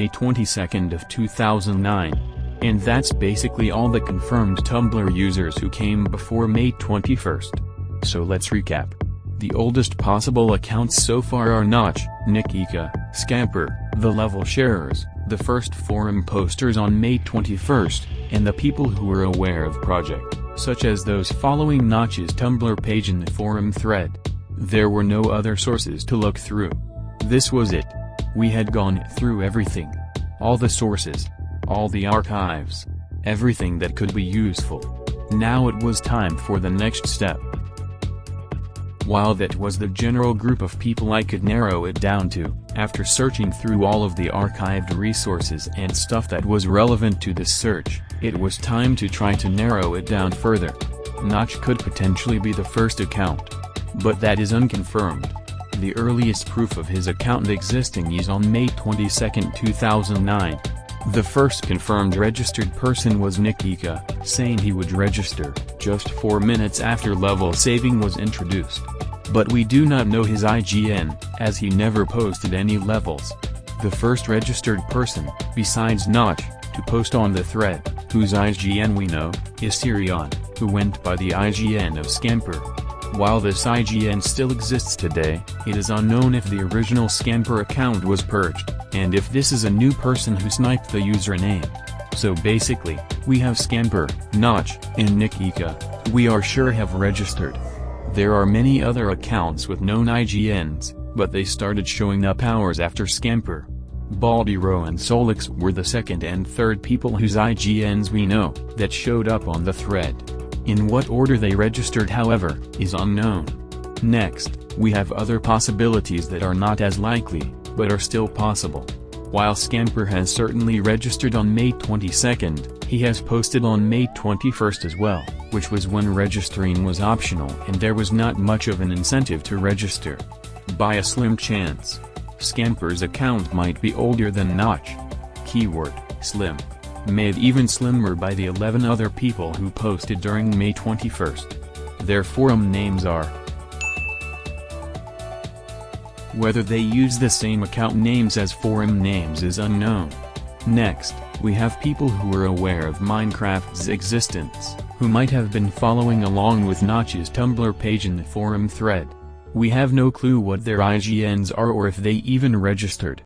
May 22nd of 2009. And that's basically all the confirmed Tumblr users who came before May 21st. So let's recap. The oldest possible accounts so far are Notch, Nikika, Scamper, the level sharers, the first forum posters on May 21st, and the people who were aware of project, such as those following Notch's Tumblr page in the forum thread. There were no other sources to look through. This was it. We had gone through everything. All the sources. All the archives. Everything that could be useful. Now it was time for the next step. While that was the general group of people I could narrow it down to, after searching through all of the archived resources and stuff that was relevant to this search, it was time to try to narrow it down further. Notch could potentially be the first account. But that is unconfirmed. The earliest proof of his account existing is on May 22, 2009. The first confirmed registered person was Nikika, saying he would register, just 4 minutes after level saving was introduced. But we do not know his IGN, as he never posted any levels. The first registered person, besides Notch, to post on the thread, whose IGN we know, is Sirion, who went by the IGN of Scamper. While this IGN still exists today, it is unknown if the original Scamper account was purged, and if this is a new person who sniped the username. So basically, we have Scamper, Notch, and Nikika, we are sure have registered. There are many other accounts with known IGNs, but they started showing up hours after Scamper. Baldy Baldiro and Solix were the second and third people whose IGNs we know, that showed up on the thread. In what order they registered however, is unknown. Next, we have other possibilities that are not as likely, but are still possible. While Scamper has certainly registered on May 22nd, he has posted on May 21st as well, which was when registering was optional and there was not much of an incentive to register. By a slim chance. Scamper's account might be older than Notch. Keyword, slim made even slimmer by the 11 other people who posted during May 21st. Their forum names are Whether they use the same account names as forum names is unknown. Next, we have people who are aware of Minecraft's existence, who might have been following along with Notch's Tumblr page in the forum thread. We have no clue what their IGNs are or if they even registered.